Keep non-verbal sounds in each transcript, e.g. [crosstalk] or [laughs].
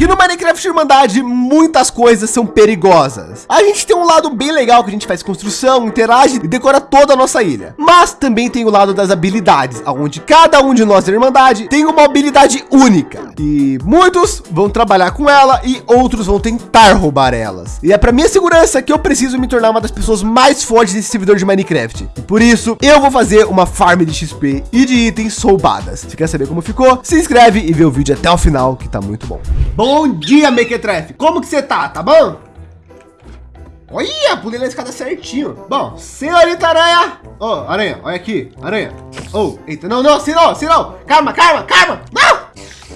que no Minecraft Irmandade muitas coisas são perigosas. A gente tem um lado bem legal que a gente faz construção, interage e decora toda a nossa ilha. Mas também tem o lado das habilidades, onde cada um de nós da Irmandade tem uma habilidade única. E muitos vão trabalhar com ela e outros vão tentar roubar elas. E é para minha segurança que eu preciso me tornar uma das pessoas mais fortes desse servidor de Minecraft. E por isso eu vou fazer uma farm de XP e de itens roubadas. Se quer saber como ficou, se inscreve e vê o vídeo até o final que tá muito bom. Bom dia, Mequetrefe. Como que você tá? Tá bom? Olha, pulei na escada certinho. Bom, senhorita aranha. Ô, oh, aranha, olha aqui, aranha. Oh, eita, não, não, se não, não. Calma, calma, calma. Não!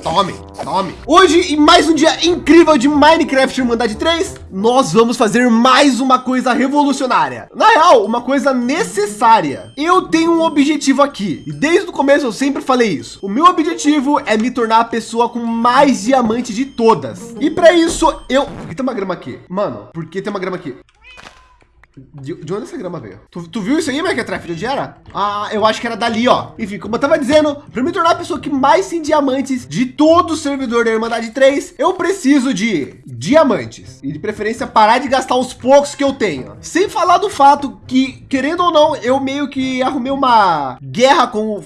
Tome, tome. Hoje, em mais um dia incrível de Minecraft Irmandade 3, nós vamos fazer mais uma coisa revolucionária. Na real, uma coisa necessária. Eu tenho um objetivo aqui. E desde o começo eu sempre falei isso. O meu objetivo é me tornar a pessoa com mais diamante de todas. E para isso, eu... Por que tem uma grama aqui? Mano, por que tem uma grama aqui? De, de, onde essa grama veio? Tu, tu viu isso aí, Megatraf? De onde era? Ah, eu acho que era dali, ó. Enfim, como eu tava dizendo, para me tornar a pessoa que mais tem diamantes de todo o servidor da Irmandade 3, eu preciso de diamantes. E de preferência parar de gastar os poucos que eu tenho. Sem falar do fato que, querendo ou não, eu meio que arrumei uma guerra com o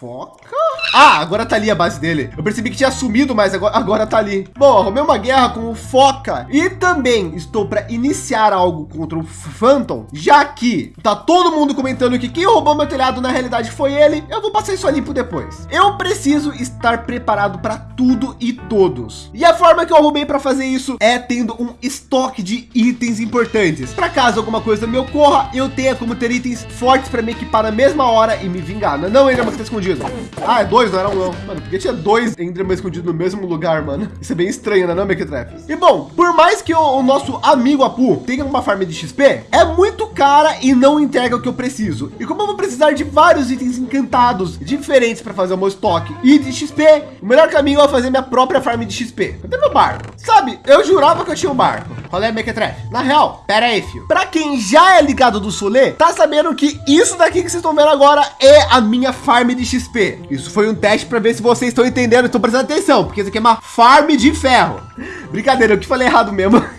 Foca? Ah, agora tá ali a base dele. Eu percebi que tinha sumido, mas agora, agora tá ali. Bom, arrumei uma guerra com o Foca. E também estou para iniciar algo contra o Phantom, já que tá todo mundo comentando que quem roubou meu telhado na realidade foi ele. Eu vou passar isso ali por depois. Eu preciso estar preparado para tudo e todos. E a forma que eu arrumei para fazer isso é tendo um estoque de itens importantes. Para caso alguma coisa me ocorra, eu tenha como ter itens fortes para me equipar na mesma hora e me vingar. Não, não ele é uma que tá escondido escondido. Ah, é dois, não era um não. Mano, porque tinha dois Enderman escondidos no mesmo lugar, mano. Isso é bem estranho, né, não, Mequetref? E bom, por mais que o, o, nosso amigo Apu tenha uma farm de XP, é muito cara e não entrega o que eu preciso. E como eu vou precisar de vários itens encantados diferentes para fazer o meu estoque e de XP, o melhor caminho é fazer minha própria farm de XP. Cadê meu barco? Sabe, eu jurava que eu tinha um barco. Qual é, Mequetref? Na real, pera aí, filho. Para quem já é ligado do Solê, tá sabendo que isso daqui que vocês estão vendo agora é a minha farm de XP. Isso foi um teste para ver se vocês estão entendendo. Estou prestando atenção, porque isso aqui é uma farm de ferro. Brincadeira, eu que falei errado mesmo. [laughs]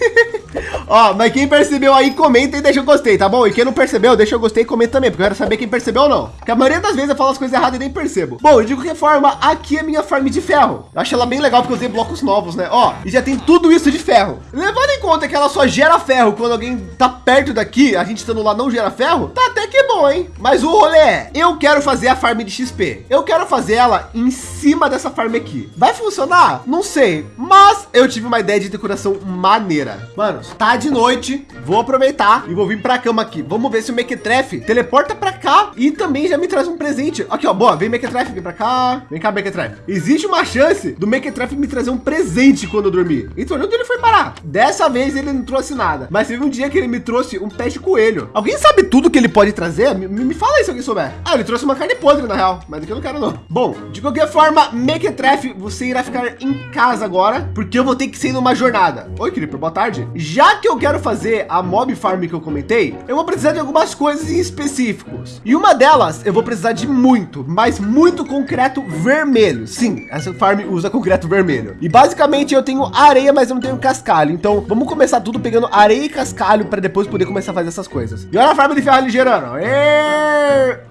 Ó, mas quem percebeu aí, comenta e deixa eu gostei, tá bom? E quem não percebeu, deixa eu gostei e comenta também, porque eu quero saber quem percebeu ou não. Porque a maioria das vezes eu falo as coisas erradas e nem percebo. Bom, de qualquer forma, aqui é minha farm de ferro. Eu acho ela bem legal porque eu usei blocos novos, né? Ó, e já tem tudo isso de ferro. Levando em conta que ela só gera ferro quando alguém tá perto daqui, a gente estando lá não gera ferro, tá até que bom, hein? Mas o rolê é, eu quero fazer a farm de XP. Eu quero fazer ela em cima dessa farm aqui. Vai funcionar? Não sei, mas eu tive uma ideia de decoração maneira. Mano, tá de noite, vou aproveitar e vou vir para a cama aqui. Vamos ver se o Mequetrefe teleporta para cá e também já me traz um presente. Aqui, ó, boa, vem Mequetrefe, vem para cá. Vem cá, Mequetrefe. Existe uma chance do Mequetrefe me trazer um presente quando eu dormir. Então, onde ele foi parar? Dessa vez ele não trouxe nada, mas teve um dia que ele me trouxe um pé de coelho. Alguém sabe tudo que ele pode trazer? Me, me fala aí se alguém souber. Ah, ele trouxe uma carne podre na real, mas aqui eu não quero não. Bom, de qualquer forma, Mequetrefe, você irá ficar em casa agora, porque eu vou ter que ser numa jornada. Oi, Creeper, boa tarde. Já que eu quero fazer a mob farm que eu comentei, eu vou precisar de algumas coisas em específicos. E uma delas, eu vou precisar de muito, mas muito concreto vermelho. Sim, essa farm usa concreto vermelho. E basicamente eu tenho areia, mas eu não tenho cascalho. Então vamos começar tudo pegando areia e cascalho para depois poder começar a fazer essas coisas. E olha a farm de ferro ligeirando.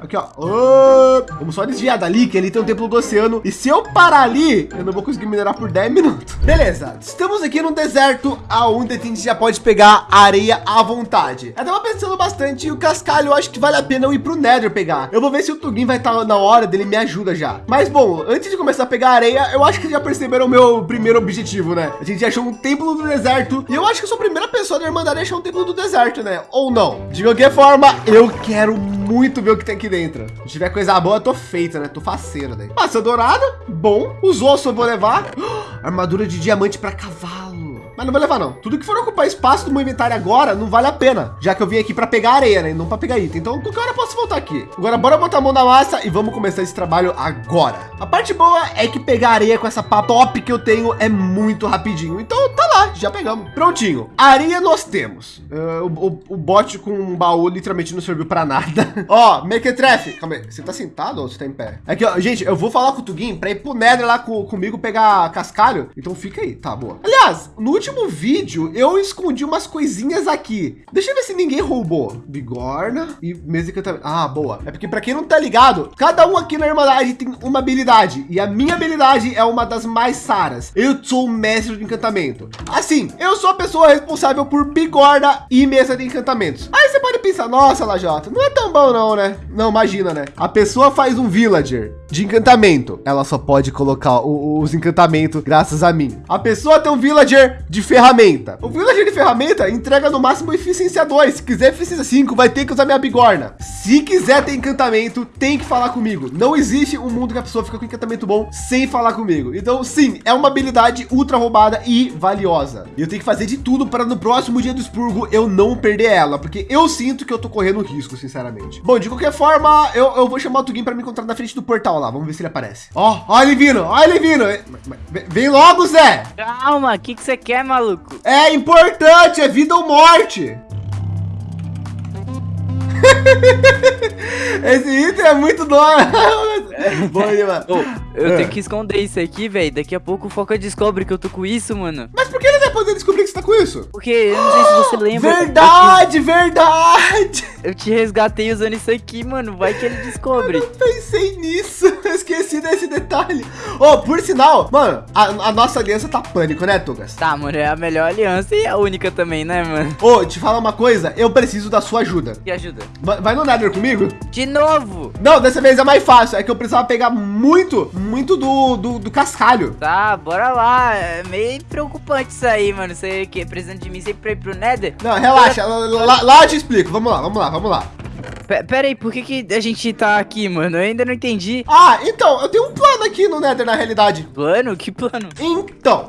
Aqui, ó. Vamos só desviar dali, que ali tem um templo do oceano. E se eu parar ali, eu não vou conseguir minerar por 10 minutos. [laughs] Beleza, estamos aqui no deserto, aonde a gente já pode pegar areia à vontade. Eu tava pensando bastante e o cascalho eu acho que vale a pena eu ir pro Nether pegar. Eu vou ver se o Tugin vai estar tá na hora dele me ajuda já. Mas bom, antes de começar a pegar areia, eu acho que já perceberam o meu primeiro objetivo, né? Gente achou um templo do deserto e eu acho que eu sou a primeira pessoa da Irmandade a achar um templo do deserto, né? Ou não? De qualquer forma, eu quero muito ver o que tem aqui dentro. Se tiver coisa boa, eu tô feita, né? Tô faceiro, né? Dourada, bom. Os ossos eu vou levar. [gasps] Armadura de diamante para cavalo. Mas não vou levar não. Tudo que for ocupar espaço do meu inventário agora não vale a pena, já que eu vim aqui para pegar areia, né? E não para pegar item. Então qualquer hora eu posso voltar aqui. Agora bora botar a mão na massa e vamos começar esse trabalho agora. A parte boa é que pegar areia com essa pá top que eu tenho é muito rapidinho. Então tá lá, já pegamos. Prontinho. Areia nós temos. Uh, o, o, o bote com um baú literalmente não serviu para nada. [laughs] Ó, Mequetrefe, calma aí. Você tá sentado ou você tá em pé? Aqui, ó, gente, eu vou falar com o Tugin para ir pro Nether lá com, comigo pegar cascalho. Então fica aí, tá boa. Aliás, no último vídeo eu escondi umas coisinhas aqui. Deixa eu ver se ninguém roubou. Bigorna e mesa de encantamento. Ah, boa. É porque para quem não tá ligado, cada um aqui na Irmandade tem uma habilidade e a minha habilidade é uma das mais saras. Eu sou o mestre de encantamento. Assim, eu sou a pessoa responsável por bigorna e mesa de encantamentos. Aí você pode pensar, nossa, Lajota, não é tão bom não, né? Não, imagina, né? A pessoa faz um villager de encantamento. Ela só pode colocar o, os encantamentos graças a mim. A pessoa tem um villager de ferramenta. O villager de ferramenta entrega no máximo eficiência 2. Se quiser eficiência 5, vai ter que usar minha bigorna. Se quiser ter encantamento, tem que falar comigo. Não existe um mundo que a pessoa fica com encantamento bom sem falar comigo. Então, sim, é uma habilidade ultra roubada e valiosa. E eu tenho que fazer de tudo para no próximo dia do expurgo eu não perder ela, porque eu sinto que eu tô correndo risco, sinceramente. Bom, de qualquer forma, eu, eu vou chamar o Tugin para me encontrar na frente do portal lá. Vamos ver se ele aparece. Ó, oh, ó ele vindo, ó ele vindo. Vem logo, Zé. Calma, o que, que você quer, maluco? É importante, é vida ou morte. [laughs] Esse item é muito doido. [laughs] Bom, mano. Oh, eu é. tenho que esconder isso aqui, velho. Daqui a pouco o Foca descobre que eu tô com isso, mano. Mas por que ele vai poder descobrir que você tá com isso? Porque eu não sei se você lembra. Verdade, eu te... verdade. Eu te resgatei usando isso aqui, mano. Vai que ele descobre. Eu não pensei nisso. [laughs] Eu esqueci desse detalhe. Oh, por sinal, mano, a, a, nossa aliança tá pânico, né, Tugas? Tá, mano, é a melhor aliança e a única também, né, mano? Ô, oh, te falar uma coisa. Eu preciso da sua ajuda. Que ajuda? Vai, vai no Nether comigo? De novo? Não, dessa vez é mais fácil. É que eu precisava pegar muito, muito do, do, do cascalho. Tá, bora lá. É meio preocupante isso aí, mano. Você que precisando de mim sempre pra ir pro Nether? Não, relaxa. Lá, lá, lá eu te explico. Vamos lá, vamos lá, vamos lá. Pera aí, por que, que a gente tá aqui, mano? Eu ainda não entendi. Ah, então, eu tenho um plano aqui no Nether, na realidade. Plano? Que plano? Então,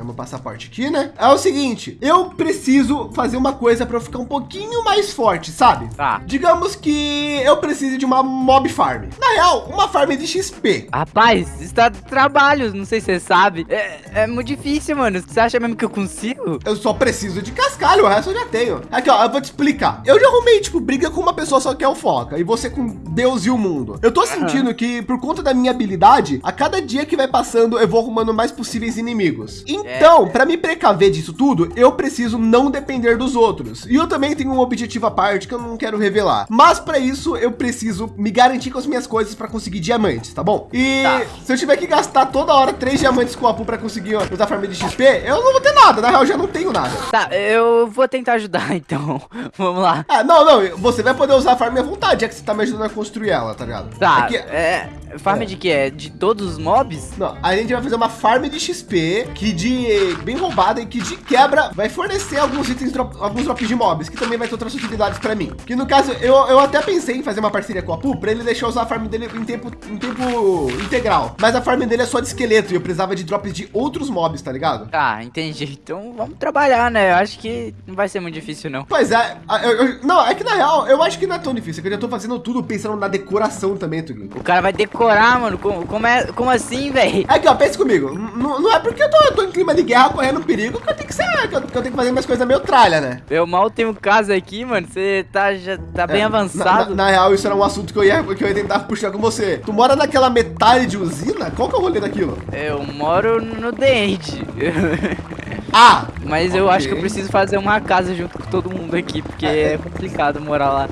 pegar meu passaporte aqui, né? É o seguinte, eu preciso fazer uma coisa para eu ficar um pouquinho mais forte, sabe? Tá. Digamos que eu preciso de uma mob farm. Na real, uma farm de XP. Rapaz, está de trabalho, não sei se você sabe. É, é muito difícil, mano. Você acha mesmo que eu consigo? Eu só preciso de cascalho, o resto eu já tenho. Aqui, ó, eu vou te explicar. Eu já arrumei, tipo, briga com uma pessoa só que é o Foca, e você com Deus e o mundo. Eu tô sentindo uhum. que, por conta da minha habilidade, a cada dia que vai passando, eu vou arrumando mais possíveis inimigos. Então, é. para me precaver disso tudo, eu preciso não depender dos outros. E eu também tenho um objetivo à parte que eu não quero revelar. Mas para isso, eu preciso me garantir com as minhas coisas para conseguir diamantes, tá bom? E tá. se eu tiver que gastar toda hora três diamantes com a Apu para conseguir usar farm de XP, eu não vou ter nada. Na real, eu já não tenho nada. Tá, eu vou tentar ajudar, [laughs] então. Vamos lá. Ah, não, não. Você vai poder usar a farm à vontade, é que você tá me ajudando a construir ela, tá ligado? Tá, é, que... é Farm é. de que é? De todos os mobs? Não, a gente vai fazer uma farm de XP que de bem roubada e que de quebra vai fornecer alguns itens, drop, alguns drops de mobs, que também vai ter outras utilidades para mim. Que no caso, eu, eu até pensei em fazer uma parceria com a Pu para ele deixar usar a farm dele em tempo, em tempo integral. Mas a farm dele é só de esqueleto e eu precisava de drops de outros mobs, tá ligado? Tá, entendi. Então vamos trabalhar, né? Eu acho que não vai ser muito difícil, não. Pois é. Eu, eu, não, é que na real, eu acho que não é tão difícil, é que eu já tô fazendo tudo pensando na decoração também, Tuguinho. O cara vai decorar, mano. Como, como, é, como assim, velho? Aqui, ó, pense comigo. Não, não é porque eu tô, eu tô, em clima de guerra correndo perigo que eu tenho que ser, que eu, que eu tenho que fazer umas coisas meio tralha, né? Eu mal tenho um caso aqui, mano. Você tá, já tá bem é, avançado. Na, na, na, real, isso era um assunto que eu, ia, que eu ia tentar puxar com você. Tu mora naquela metade de usina? Qual que é o rolê daquilo? Eu moro no dente. [laughs] Ah! Mas okay. eu acho que eu preciso fazer uma casa junto com todo mundo aqui, porque é, é complicado morar lá.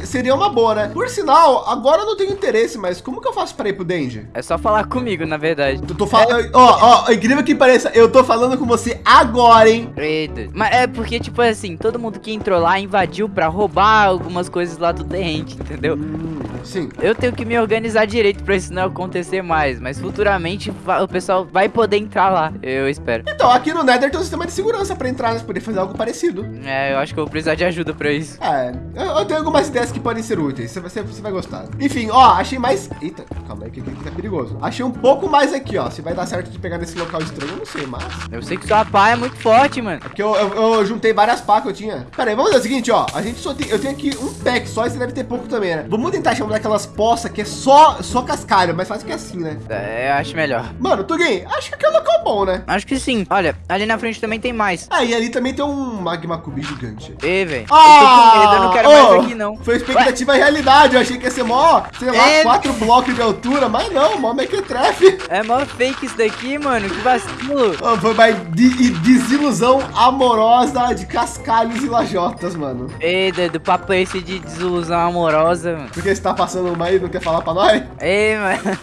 Seria uma boa, né? Por sinal, agora eu não tenho interesse, mas como que eu faço para ir pro Danger? É só falar comigo, na verdade. Eu tô falando... Ó, ó, incrível que pareça, eu tô falando com você agora, hein? Eita. Mas é porque, tipo assim, todo mundo que entrou lá invadiu pra roubar algumas coisas lá do Dente, entendeu? Hum. Sim. Eu tenho que me organizar direito pra isso não acontecer mais, mas futuramente o pessoal vai poder entrar lá, eu espero. Então, aqui no Nether tem um sistema de segurança pra entrar, né? Poder fazer algo parecido. É, eu acho que eu vou precisar de ajuda pra isso. É, eu, eu tenho algumas ideias que podem ser úteis. Você, você, você vai gostar. Enfim, ó, achei mais. Eita, calma aí, que aqui tá perigoso. Achei um pouco mais aqui, ó. Se vai dar certo de pegar nesse local estranho, eu não sei, mas. Eu sei que sua pá é muito forte, mano. É porque eu, eu, eu juntei várias pá que eu tinha. Pera aí, vamos fazer o seguinte, ó. A gente só tem. Eu tenho aqui um pack só, e você deve ter pouco também, né? Vamos tentar chamar daquelas poças que é só, só cascalho, mas fácil que é assim, né? É, eu acho melhor. Mano, Tugin, acho que é um local bom, né? Acho que sim. Olha, ali na frente também tem mais. Ah, e ali também tem um magma cube gigante. Ê, velho. Ah, eu medo, eu não quero ô, mais aqui, não. Foi expectativa e realidade. Eu achei que ia ser mó, sei lá, É. quatro blocos de altura, mas não, mó mequetrefe. É mó fake isso daqui, mano. Que vacilo. Ó, Foi mais de- e desilusão amorosa de cascalhos e lajotas, mano. Ei, do, do papo esse de desilusão amorosa, mano. Porque você tá passando uma aí não quer falar pra nós? Ei, mano.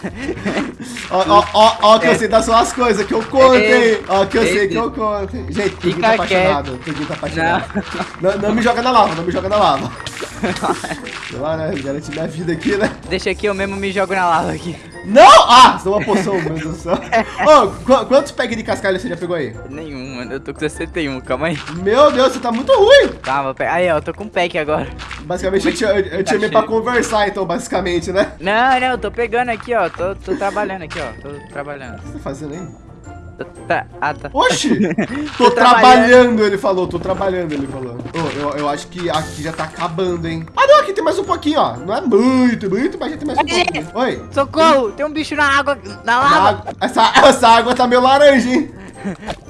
Ó, ó, ó, ó que eu É. sei das suas coisas, que eu conto, hein? Ei. Ó, que eu sei Ei. que eu conto. Gente, Tuguinho Fica tá apaixonado. Tuguinho tá apaixonado. Não. não, me joga na lava, não me joga na lava. [laughs] Sei lá, né? Garantir minha vida aqui, né? Deixa aqui, eu mesmo me jogo na lava aqui. Não! Ah, você é uma poção, meu Deus do céu. [laughs] Ô, qu- quantos packs de cascalho você já pegou aí? Nenhum, mano. Eu tô com 61, calma aí. Meu Deus, você tá muito ruim. Calma, pe- aí, ó, eu tô com pack agora. Basicamente, eu, te- eu, eu te chamei pra conversar, então, basicamente, né? Não, não, eu tô pegando aqui, ó. Tô, tô trabalhando aqui, ó. Tô trabalhando. O que você tá fazendo aí? Tô- tá, ah, tá. Oxi! [laughs] Tô, Tô trabalhando. trabalhando. ele falou. Tô trabalhando, ele falou. Ô, eu, eu acho que aqui já tá acabando, hein? Ah, não, aqui tem mais um pouquinho, ó. Não é muito, muito, mas já tem mais um Ai, pouquinho. Oi. Socorro! Tem um bicho na água, na lava. água- essa, essa água tá meio laranja, hein? [laughs]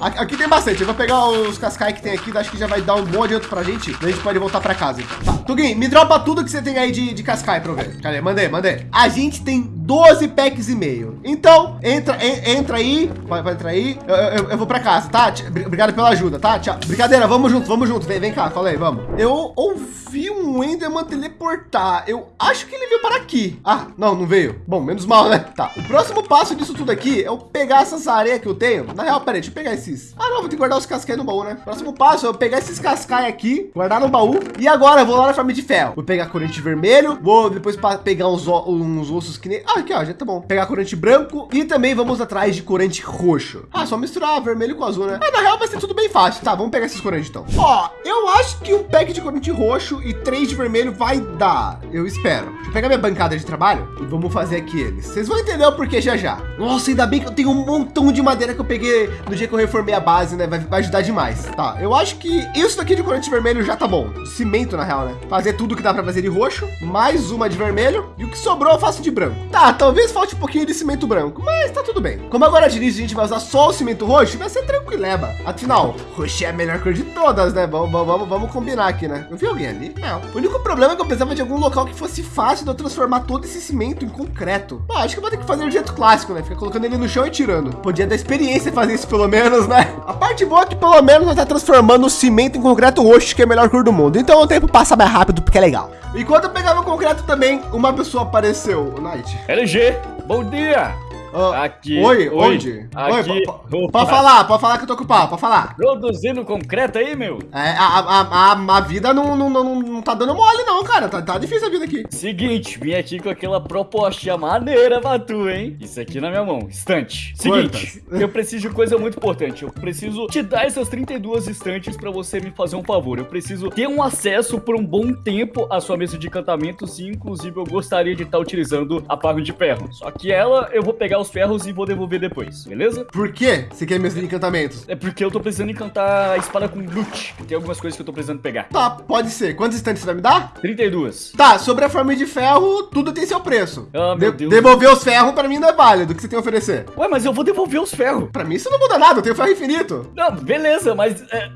Aqui, tem bastante. Eu vou pegar os cascais que tem aqui. Acho que já vai dar um bom adianto pra gente. A gente pode voltar pra casa. Tá. Tuguin, me dropa tudo que você tem aí de, de cascai pra eu ver. Cadê? Mandei, mandei. A gente tem 12 packs e meio. Então, entra, en- entra aí. Vai, vai entrar aí. Eu, eu- eu vou pra casa, tá? Obrigado pela ajuda, tá? Tchau. Brincadeira, vamos junto, vamos junto. Vem, vem cá, fala aí, vamos. Eu ouvi um Enderman teleportar. Eu acho que ele veio para aqui. Ah, não, não veio. Bom, menos mal, né? Tá. O próximo passo disso tudo aqui é eu pegar essas areias que eu tenho. Na real, peraí, deixa eu pegar esses. Ah, não, vou ter que guardar os cascais no baú, né? Próximo passo é eu pegar esses cascais aqui, guardar no baú. E agora eu vou lá na farm de ferro. Vou pegar corante vermelho. Vou depois pa- pegar uns, uns ossos que nem. Ah, aqui, ó, já tá bom. Pegar corante branco. E também vamos atrás de corante roxo. Ah, só misturar vermelho com azul, né? Ah, na real vai ser tudo bem fácil. Tá, vamos pegar esses corantes então. Ó, eu acho que um pack de corante roxo e três de vermelho vai dar. Eu espero. Deixa eu pegar minha bancada de trabalho e vamos fazer aqui eles. Vocês vão entender o porquê já já. Nossa, ainda bem que eu tenho um montão de madeira que eu peguei no dia que eu reformei a base, né? Vai, vai ajudar demais. Tá, eu acho que isso daqui de corante vermelho já tá bom. Cimento, na real, né? Fazer tudo que dá pra fazer de roxo, mais uma de vermelho e o que sobrou eu faço de branco. Tá, talvez falte um pouquinho de cimento branco, mas tá tudo bem. Como agora início a gente vai usar só o cimento roxo, vai ser tranquileba. Afinal, roxo é a melhor cor de todas, né? Vamos, vamos, vamos combinar aqui, né? Eu vi alguém ali? Não. O único problema é que eu precisava de algum local que fosse fácil de eu transformar todo esse cimento em concreto. Ah, acho que eu vou ter que fazer do jeito clássico, né? Ficar colocando ele no chão e tirando. Podia dar experiência fazer isso pelo menos, né? A parte boa é que pelo menos nós tá transformando o cimento em concreto roxo, que é a melhor cor do mundo. Então o tempo passa mais rápido porque é legal. Enquanto eu pegava o concreto também, uma pessoa apareceu, o Night. LG, bom dia! Ah, Aqui. Oi, oi, onde? Aqui. Oi, pode falar, pode falar que eu tô ocupado, pode falar. Produzindo concreto aí, meu? É, a, a, a, a vida não, não, não, não tá dando mole, não, cara. Tá, tá difícil a vida aqui. Seguinte, vim aqui com aquela proposta maneira pra tu, hein? Isso aqui na minha mão, estante. Seguinte, eu preciso de coisa muito importante. Eu preciso te dar essas 32 estantes pra você me fazer um favor. Eu preciso ter um acesso por um bom tempo à sua mesa de encantamentos e, inclusive, eu gostaria de estar utilizando a parro de ferro. Só que ela, eu vou pegar os ferros e vou devolver depois, beleza? Por quê? Você quer meus encantamentos? É porque eu tô precisando encantar a espada com loot. Tem algumas coisas que eu tô precisando pegar. Tá, pode ser. Quantos instantes você vai me dar? 32. Tá, sobre a forma de ferro, tudo tem seu preço. Ah, meu De- Deus. Devolver os ferros pra mim não é válido. O que você tem a oferecer? Ué, mas eu vou devolver os ferros. Pra mim isso não muda nada, eu tenho ferro infinito. Não, beleza, mas. é,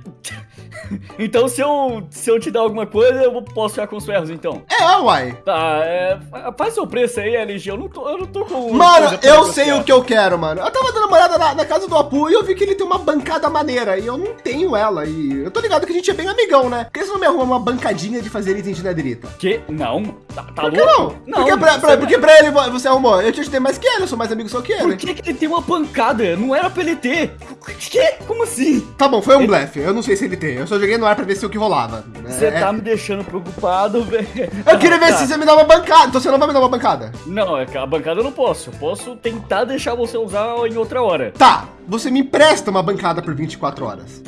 [laughs] então, se eu, se eu te dar alguma coisa, eu posso ficar com os ferros, então. É, uai. Tá, é, faz seu preço aí, LG. Eu não tô, eu não tô com. Mano, eu sei o que eu quero, mano. Eu tava dando uma olhada na, na casa do Apu e eu vi que ele tem uma bancada maneira. E eu não tenho ela. E eu tô ligado que a gente é bem amigão, né? Por que você não me arruma uma bancadinha de fazer item de netherita? Que? Não? Tá, tá Por que louco? não? Porque, pra, porque pra ele vo- você arrumou. Eu te ajudei mais que ele, eu sou mais amigo só que Por ele. que, que ele tem uma pancada? Não era pra ele ter. [laughs] Que? Como assim? Tá bom, foi um blefe. Eu não sei se ele tem. Eu só joguei no ar pra ver se o que rolava. Você É, tá me deixando preocupado, [laughs] velho. Eu queria ver Tá. se você me dá uma bancada. Então você não vai me dar uma bancada. Não, é a bancada eu não posso. Eu posso tentar deixar você usar em outra hora. Tá, você me empresta uma bancada por 24 horas.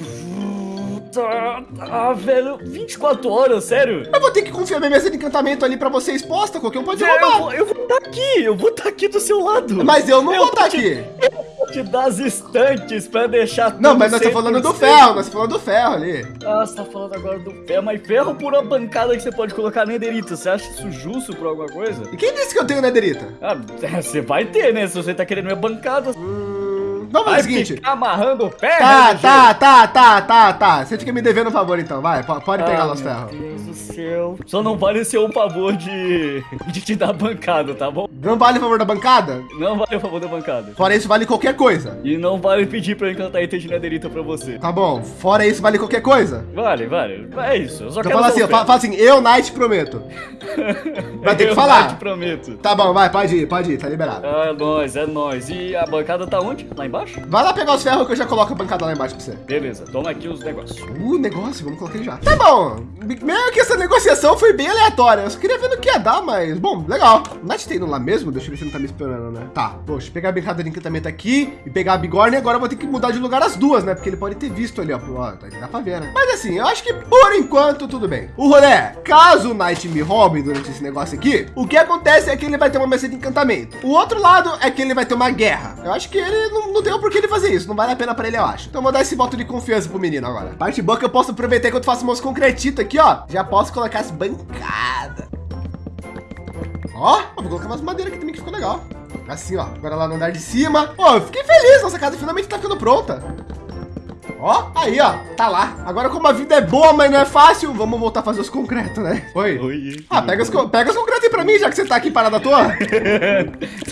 Tá, tá, velho. 24 horas, sério? Eu vou ter que confiar minha mesa de encantamento ali pra você exposta. Qualquer um pode Eu roubar. eu vou estar aqui, eu vou estar aqui do seu lado. Mas eu não Eu vou estar te- aqui. Te dar as estantes pra deixar tudo Não, mas nós estamos falando do 100%. ferro. Nós estamos falando do ferro ali. Ah, você tá falando agora do ferro, mas ferro por uma bancada que você pode colocar nederita. Você acha isso justo por alguma coisa? E quem disse que eu tenho nederita? Ah, [laughs] você vai ter, né? Se você tá querendo minha bancada. Hum, vamos fazer o seguinte. ficar amarrando o ferro, Tá, LG? tá, tá, tá, tá, tá. Você fica me devendo um favor então. Vai, po- pode pegar Ah, os meu ferros. Deus do céu. Só não vale ser um favor de, [laughs] de te dar bancada, tá bom? Não vale o favor da bancada? Não vale o favor da bancada. Fora isso, vale qualquer coisa. E não vale pedir pra eu encantar item de nederita pra você. Tá bom. Fora isso, vale qualquer coisa. Vale, vale. É isso. Eu só Então quero fala assim, o fala, ferro. assim, eu, Night, prometo. [laughs] Vai ter que Eu falar. te prometo. Tá bom, vai, pode ir, pode ir, tá liberado. É nóis, é nóis. E a bancada tá onde? Lá embaixo? Vai lá pegar os ferros que eu já coloco a bancada lá embaixo pra você. Beleza, toma aqui os negócios. Uh, negócio, vamos colocar já. Tá bom. Meio que essa negociação foi bem aleatória. Eu só queria ver no que ia dar, mas, bom, legal. O Night tá indo lá mesmo? Deixa eu ver se ele não tá me esperando, né? Tá, poxa, pegar a bancada de encantamento aqui e pegar a bigorna. E agora eu vou ter que mudar de lugar as duas, né? Porque ele pode ter visto ali, ó. Ó, tá- dá pra ver, né? Mas assim, eu acho que por enquanto tudo bem. O rolê é, caso o Night me roube durante esse negócio aqui, o que acontece é que ele vai ter uma mesa de encantamento. O outro lado é que ele vai ter uma guerra. Eu acho que ele não, não tem por que ele fazer isso. Não vale a pena pra ele, eu acho. Então eu vou dar esse voto de confiança pro menino agora. Parte boa que eu posso aproveitar enquanto faço meus concretitos aqui, ó. Já posso colocar as bancadas. Ó, vou colocar umas madeiras aqui também que ficou legal. Assim, ó. Agora lá no andar de cima. Ó, eu fiquei feliz. Nossa casa finalmente tá ficando pronta. Ó, aí, ó. Tá lá. Agora, como a vida é boa, mas não é fácil, vamos voltar a fazer os concretos, né? Oi. Oi. Ah, pega os, pega os concretos aí pra mim, já que você tá aqui parado à toa. [laughs]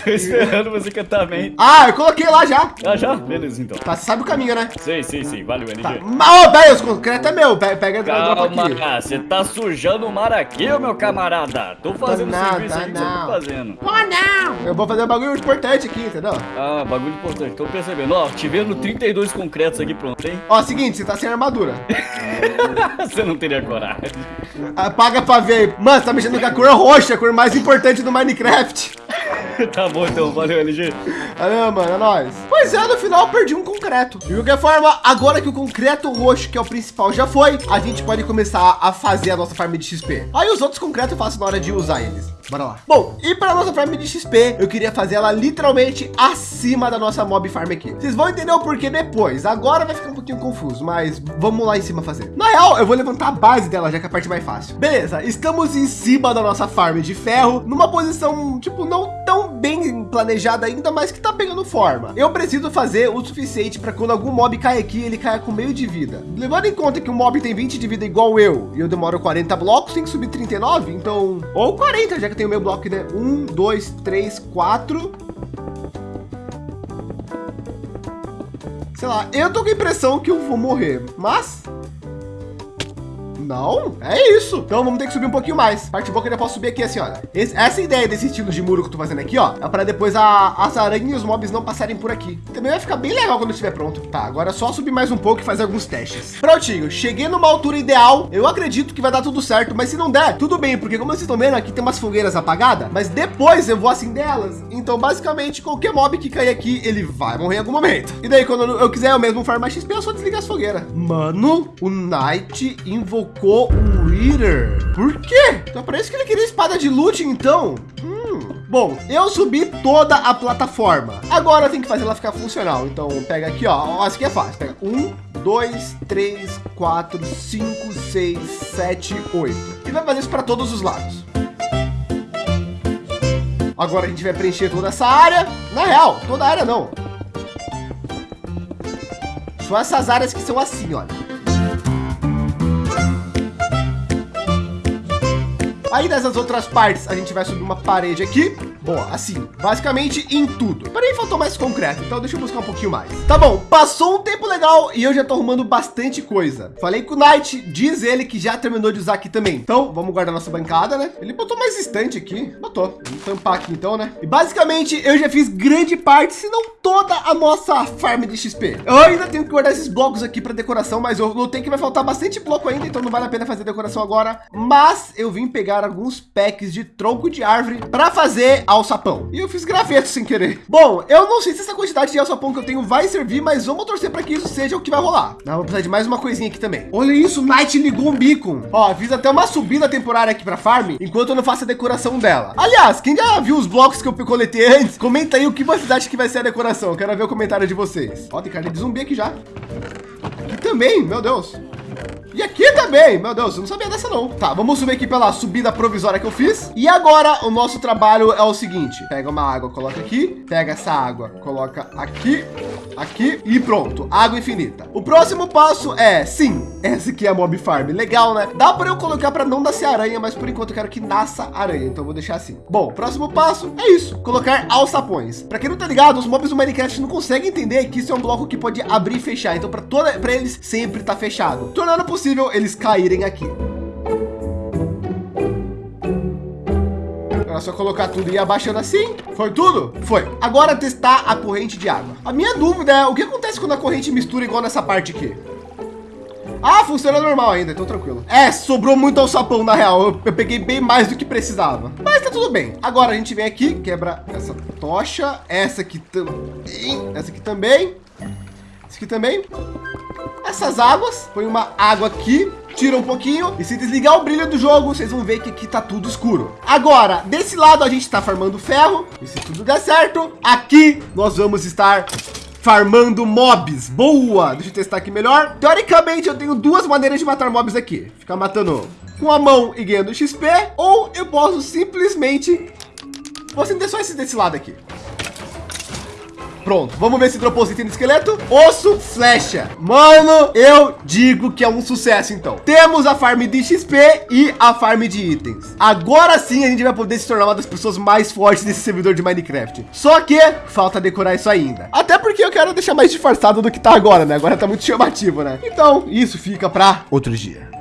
Tô esperando você cantar bem. Ah, eu coloquei lá já. Ah, já? Beleza, então. Tá, você sabe o caminho, né? Sei, sei, sei. Valeu, LG. Tá. Mas, Ô, velho, os concretos é meu. Pega, pega e dropa aqui. Calma, você tá sujando o mar aqui, meu camarada. Tô fazendo Tá não, serviço tá aqui que você tá não. fazendo. Eu vou fazer um bagulho importante aqui, entendeu? Ah, bagulho importante. Tô percebendo. Ó, te vendo 32 concretos aqui pronto, hein? Ó, seguinte, você tá sem armadura. [laughs] você não teria coragem. Apaga pra ver aí. Mano, você tá mexendo com a cor roxa, a cor mais importante do Minecraft. [laughs] tá bom, então. Valeu, LG. Valeu, mano, é nóis. Pois é, no final eu perdi um concreto. De qualquer forma, agora que o concreto roxo, que é o principal, já foi, a gente pode começar a fazer a nossa farm de XP. Aí os outros concretos eu faço na hora de usar eles. Bora lá. Bom, e para nossa farm de XP, eu queria fazer ela literalmente acima da nossa mob farm aqui. Vocês vão entender o porquê depois. Agora vai ficar um pouquinho confuso, mas vamos lá em cima fazer. Na real, eu vou levantar a base dela, já que é a parte mais fácil. Beleza, estamos em cima da nossa farm de ferro, numa posição, tipo, não tão bem planejada ainda, mas que tá pegando forma. Eu preciso fazer o suficiente para quando algum mob cair aqui, ele caia com meio de vida. Levando em conta que o mob tem 20 de vida igual eu, e eu demoro 40 blocos, tem que subir 39, então... Ou 40, já que eu tenho meu bloco, né? 1, 2, 3, 4... Sei lá, eu tô com a impressão que eu vou morrer, mas... Não, é isso. Então vamos ter que subir um pouquinho mais. Parte boa que eu já posso subir aqui assim, olha. Esse- essa ideia desse estilo de muro que eu tô fazendo aqui, ó, é para depois a- as aranhas e os mobs não passarem por aqui. Também vai ficar bem legal quando estiver pronto. Tá, agora é só subir mais um pouco e fazer alguns testes. Prontinho, cheguei numa altura ideal. Eu acredito que vai dar tudo certo, mas se não der, tudo bem, porque como vocês estão vendo, aqui tem umas fogueiras apagadas, mas depois eu vou acender elas. Então, basicamente, qualquer mob que cair aqui, ele vai morrer em algum momento. E daí, quando eu quiser eu mesmo farmar XP, eu só desligar as fogueiras. Mano, o Knight invocou o Reader. Por quê? Então parece que ele queria espada de loot, então. Hum. Bom, eu subi toda a plataforma. Agora tenho que fazer ela ficar funcional. Então pega aqui, ó. Isso aqui é fácil. Pega um, dois, três, quatro, cinco, seis, sete, oito. E vai fazer isso para todos os lados. Agora a gente vai preencher toda essa área. Na real, toda a área não. Só essas áreas que são assim, olha. Aí nessas outras partes a gente vai subir uma parede aqui. Bom, assim, basicamente em tudo. Porém, faltou mais concreto, então deixa eu buscar um pouquinho mais. Tá bom, passou um tempo legal e eu já tô arrumando bastante coisa. Falei com o Knight, diz ele que já terminou de usar aqui também. Então, vamos guardar nossa bancada, né? Ele botou mais estante aqui. Botou. Vamos tampar aqui então, né? E basicamente eu já fiz grande parte, se não toda a nossa farm de XP. Eu ainda tenho que guardar esses blocos aqui para decoração, mas eu notei que vai faltar bastante bloco ainda, então não vale a pena fazer decoração agora. Mas eu vim pegar alguns packs de tronco de árvore para fazer alçapão. E eu fiz graveto sem querer. Bom, eu não sei se essa quantidade de alçapão que eu tenho vai servir, mas vamos torcer para que isso seja o que vai rolar. Ah, vou precisar de mais uma coisinha aqui também. Olha isso, Night ligou um beacon. Ó, fiz até uma subida temporária aqui para farm, enquanto eu não faço a decoração dela. Aliás, quem já viu os blocos que eu coletei antes, comenta aí o que você acha que vai ser a decoração. Eu quero ver o comentário de vocês. Ó, tem carne de zumbi aqui já. Aqui também, meu Deus. E aqui também, meu Deus, eu não sabia dessa não. Tá, vamos subir aqui pela subida provisória que eu fiz. E agora o nosso trabalho é o seguinte. Pega uma água, coloca aqui. Pega essa água, coloca aqui, aqui e pronto. Água infinita. O próximo passo é, sim, essa aqui é a mob farm. Legal, né? Dá para eu colocar para não nascer aranha, mas por enquanto eu quero que nasça aranha. Então vou deixar assim. Bom, próximo passo é isso. Colocar alçapões. Para quem não tá ligado, os mobs do Minecraft não conseguem entender que isso é um bloco que pode abrir e fechar. Então para para eles sempre tá fechado, tornando possível possível eles caírem aqui. Era só colocar tudo e ir abaixando assim. Foi tudo? Foi. Agora testar a corrente de água. A minha dúvida é o que acontece quando a corrente mistura igual nessa parte aqui? Ah, funciona normal ainda, então tranquilo. É, sobrou muito ao sapão, na real. Eu, eu, peguei bem mais do que precisava. Mas tá tudo bem. Agora a gente vem aqui, quebra essa tocha. Essa aqui também. Essa aqui também. Essa aqui também essas águas, põe uma água aqui, tira um pouquinho e se desligar o brilho do jogo, vocês vão ver que aqui tá tudo escuro. Agora, desse lado a gente está farmando ferro e se tudo der certo, aqui nós vamos estar farmando mobs. Boa! Deixa eu testar aqui melhor. Teoricamente, eu tenho duas maneiras de matar mobs aqui. Ficar matando com a mão e ganhando XP, ou eu posso simplesmente... Vou acender só esse desse lado aqui. Pronto, vamos ver se dropou item do esqueleto. Osso, flecha. Mano, eu digo que é um sucesso, então. Temos a farm de XP e a farm de itens. Agora sim a gente vai poder se tornar uma das pessoas mais fortes desse servidor de Minecraft. Só que falta decorar isso ainda. Até porque eu quero deixar mais disfarçado do que tá agora, né? Agora tá muito chamativo, né? Então, isso fica para outro dia.